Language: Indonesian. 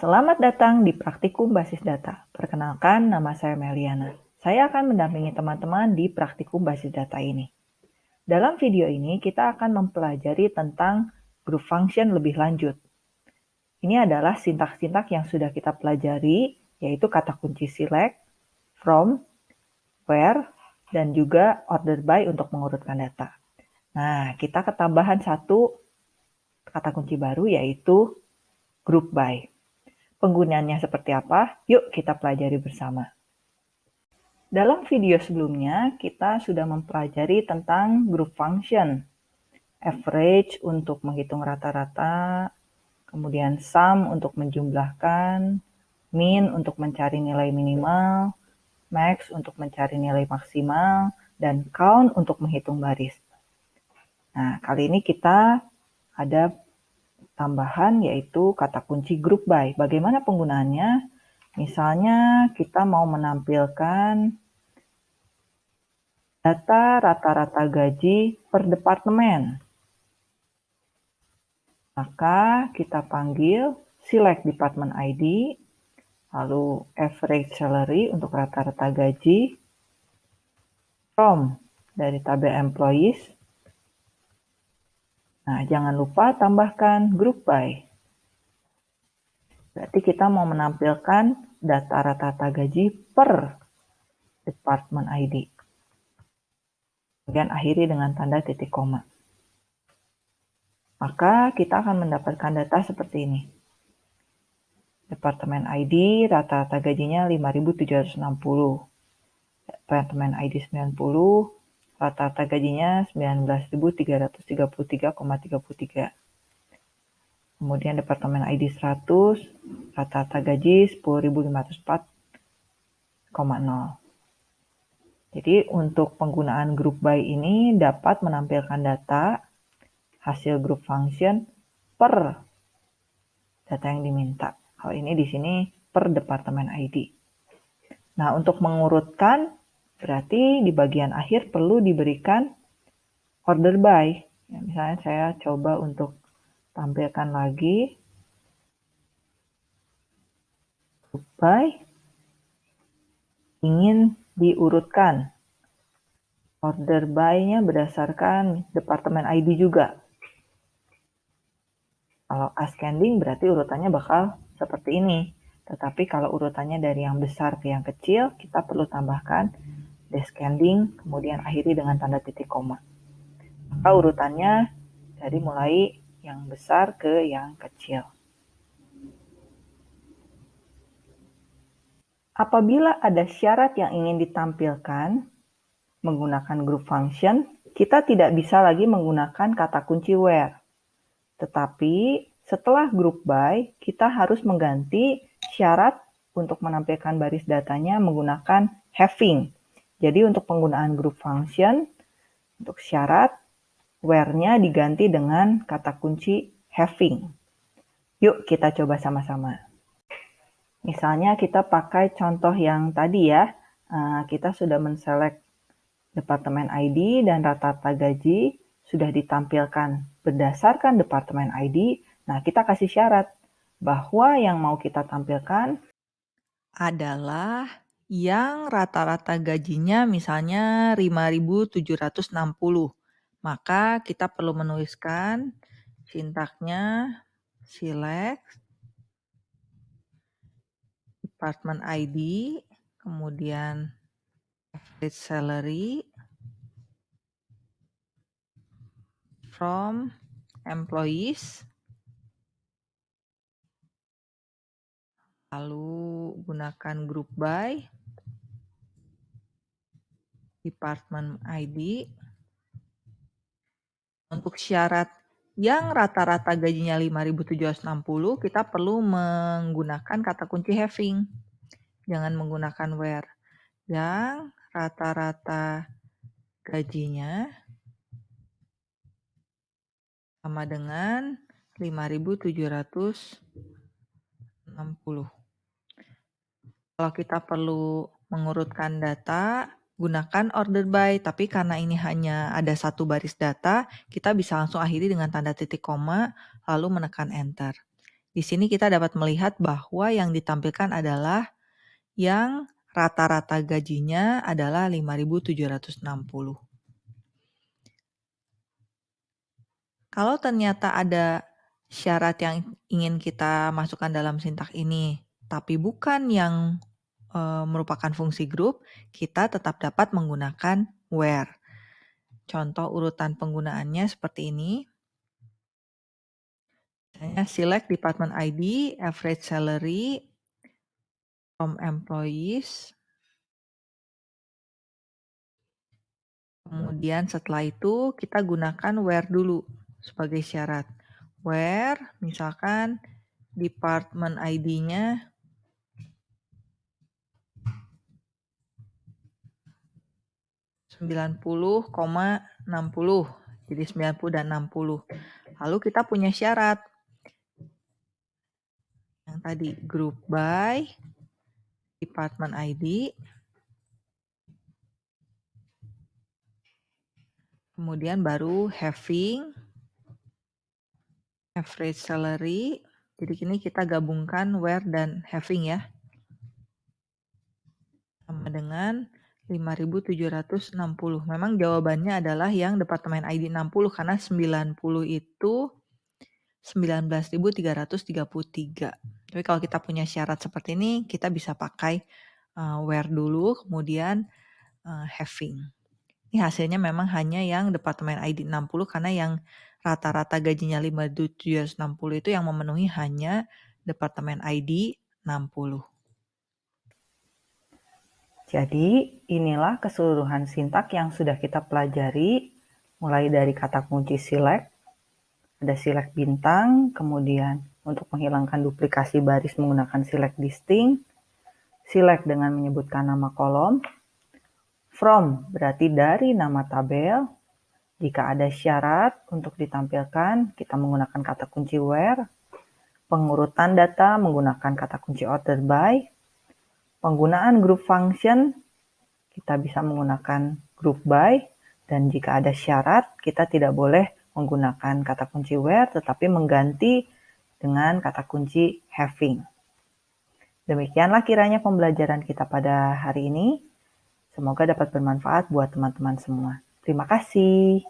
Selamat datang di Praktikum Basis Data. Perkenalkan, nama saya Meliana. Saya akan mendampingi teman-teman di Praktikum Basis Data ini. Dalam video ini, kita akan mempelajari tentang group function lebih lanjut. Ini adalah sintak-sintak yang sudah kita pelajari, yaitu kata kunci select, from, where, dan juga order by untuk mengurutkan data. Nah, kita ketambahan satu kata kunci baru, yaitu group by. Penggunaannya seperti apa? Yuk kita pelajari bersama. Dalam video sebelumnya, kita sudah mempelajari tentang group function. Average untuk menghitung rata-rata, kemudian sum untuk menjumlahkan, min untuk mencari nilai minimal, max untuk mencari nilai maksimal, dan count untuk menghitung baris. Nah, kali ini kita ada tambahan yaitu kata kunci group by. Bagaimana penggunaannya? Misalnya kita mau menampilkan data rata-rata gaji per departemen. Maka kita panggil select department ID, lalu average salary untuk rata-rata gaji, from dari tabel employees, Nah, jangan lupa tambahkan group by. Berarti kita mau menampilkan data rata-rata gaji per department ID. Kemudian akhiri dengan tanda titik koma. Maka kita akan mendapatkan data seperti ini. Departemen ID rata-rata gajinya 5.760. Departemen ID 90, Rata-rata gajinya 19.333,33. Kemudian Departemen ID 100, rata-rata gaji 10.504,0. Jadi untuk penggunaan group by ini dapat menampilkan data hasil group function per data yang diminta. Hal ini di sini per departemen ID. Nah, untuk mengurutkan Berarti di bagian akhir perlu diberikan order by. Ya, misalnya saya coba untuk tampilkan lagi by ingin diurutkan. Order by-nya berdasarkan departemen ID juga. Kalau ascending berarti urutannya bakal seperti ini. Tetapi kalau urutannya dari yang besar ke yang kecil, kita perlu tambahkan descending, kemudian akhiri dengan tanda titik koma. Maka urutannya dari mulai yang besar ke yang kecil. Apabila ada syarat yang ingin ditampilkan menggunakan group function, kita tidak bisa lagi menggunakan kata kunci where. Tetapi setelah group by, kita harus mengganti syarat untuk menampilkan baris datanya menggunakan having jadi untuk penggunaan group function, untuk syarat, where-nya diganti dengan kata kunci having. Yuk kita coba sama-sama. Misalnya kita pakai contoh yang tadi ya, eh, kita sudah menselect departemen ID dan rata-rata gaji sudah ditampilkan berdasarkan departemen ID. Nah, kita kasih syarat bahwa yang mau kita tampilkan adalah yang rata-rata gajinya misalnya 5.760. Maka kita perlu menuliskan sintaknya select department ID, kemudian average salary from employees lalu gunakan group by department ID. Untuk syarat yang rata-rata gajinya 5.760, kita perlu menggunakan kata kunci having. Jangan menggunakan where. Yang rata-rata gajinya sama dengan 5.760. Kalau kita perlu mengurutkan data, gunakan order by, tapi karena ini hanya ada satu baris data, kita bisa langsung akhiri dengan tanda titik koma, lalu menekan enter. Di sini kita dapat melihat bahwa yang ditampilkan adalah yang rata-rata gajinya adalah 5.760. Kalau ternyata ada syarat yang ingin kita masukkan dalam sintak ini, tapi bukan yang e, merupakan fungsi grup, kita tetap dapat menggunakan where. Contoh urutan penggunaannya seperti ini. Misalnya select department ID, average salary from employees. Kemudian setelah itu kita gunakan where dulu sebagai syarat. Where misalkan department ID-nya sembilan puluh koma enam puluh. Jadi 90 dan 60 lalu kita punya syarat. Yang tadi group by department ID kemudian baru having average salary. Jadi kini kita gabungkan where dan having ya. Sama dengan 5760 memang jawabannya adalah yang departemen ID 60 karena 90 itu 19.333 tapi kalau kita punya syarat seperti ini kita bisa pakai uh, where dulu kemudian uh, having. Ini hasilnya memang hanya yang Departemen ID 60 karena yang rata-rata gajinya 5760 itu yang memenuhi hanya Departemen ID 60. Jadi inilah keseluruhan sintak yang sudah kita pelajari mulai dari kata kunci select, ada select bintang, kemudian untuk menghilangkan duplikasi baris menggunakan select distinct, select dengan menyebutkan nama kolom, From berarti dari nama tabel. Jika ada syarat untuk ditampilkan, kita menggunakan kata kunci where. Pengurutan data menggunakan kata kunci order by. Penggunaan group function, kita bisa menggunakan group by. Dan jika ada syarat, kita tidak boleh menggunakan kata kunci where, tetapi mengganti dengan kata kunci having. Demikianlah kiranya pembelajaran kita pada hari ini. Semoga dapat bermanfaat buat teman-teman semua. Terima kasih.